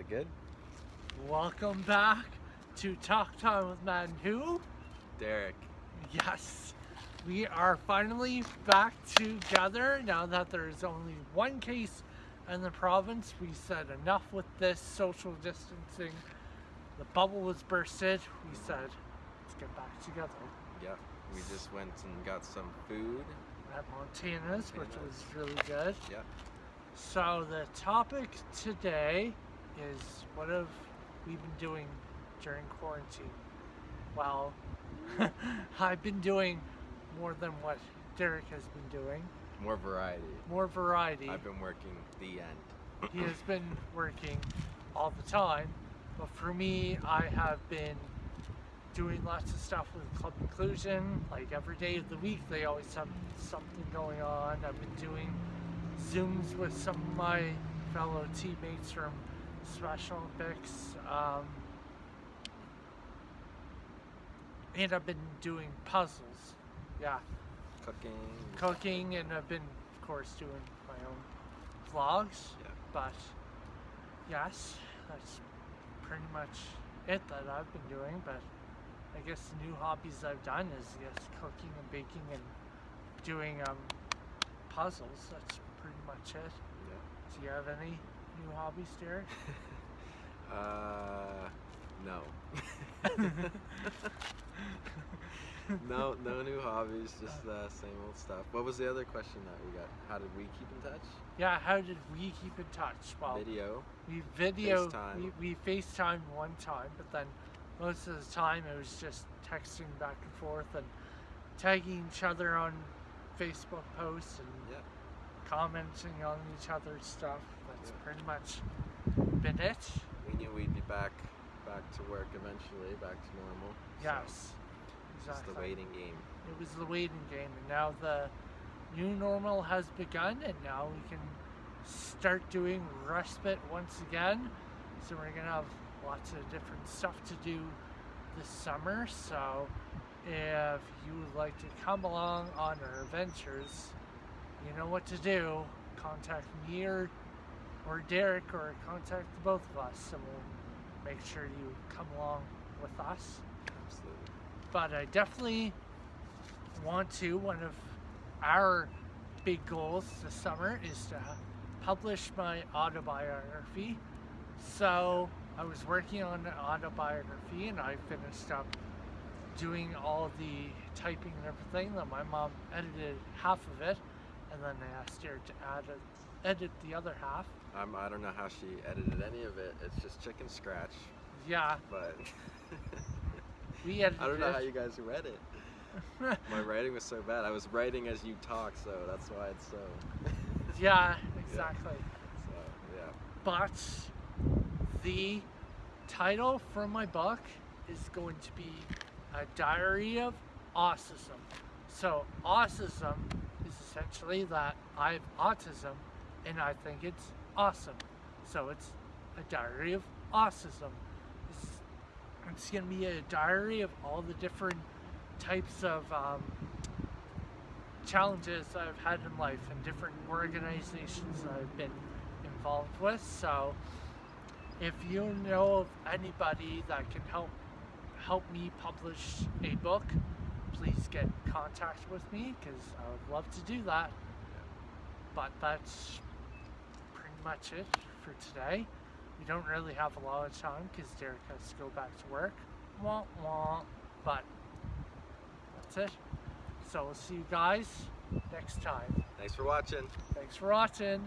it good? Welcome back to Talk Time with and Who? Derek. Yes, we are finally back together now that there's only one case in the province. We said enough with this social distancing. The bubble was bursted. We said, let's get back together Yeah, we just went and got some food. at Montana's, which was really good. Yeah. So the topic today is what have we been doing during quarantine? Well, I've been doing more than what Derek has been doing. More variety. More variety. I've been working the end. He has been working all the time, but for me, I have been doing lots of stuff with Club Inclusion. Like every day of the week, they always have something going on. I've been doing Zooms with some of my fellow teammates from Special Olympics. Um, and I've been doing puzzles. Yeah, Cooking. cooking, and I've been, of course, doing my own vlogs. Yeah. But yes, that's pretty much it that I've been doing. But I guess the new hobbies I've done is yes, cooking and baking and doing um, puzzles. That's pretty much it. Yeah. Do you have any new hobbies, Derek? Uh, no. no, no new hobbies, just uh, same old stuff. What was the other question that we got? How did we keep in touch? yeah, how did we keep in touch? Well, Video. we video FaceTime. we, we FaceTime one time, but then most of the time it was just texting back and forth and tagging each other on Facebook posts and Yeah. Commenting on each other's stuff. That's Yeah. pretty much been it. We knew we'd be back, back to work eventually, back to normal. Yes. It's Exactly. just the waiting game. It was the waiting game, and now the new normal has begun, and now we can start doing respite once again. So we're gonna have lots of different stuff to do this summer. So if you would like to come along on our adventures, you know what to do. Contact me or or Derek, or contact both of us, and we'll make sure you come along with us Absolutely. but I definitely want to. One of our big goals this summer is to publish my autobiography. So I was working on an autobiography and I finished up doing all the typing and everything. Then my mom edited half of it and then I asked her to add a, edit the other half. Um, I don't know how she edited any of it. It's just chicken scratch, Yeah, but we edited I don't know how you guys read it. My writing was so bad. I was writing as you talk, so that's why it's so. yeah, exactly. so yeah. but the title for my book is going to be a diary of autism so autism is essentially that i have autism and i think it's awesome so it's a diary of autism it's, it's going to be a diary of all the different types of um, challenges I've had in life and different organizations I've been involved with. So if you know of anybody that can help help me publish a book, please get in contact with me because I would love to do that. But that's pretty much it for today. We don't really have a lot of time because Derek has to go back to work. Wah, wah. But that's it. So we'll see you guys next time. Thanks for watching. Thanks for watching.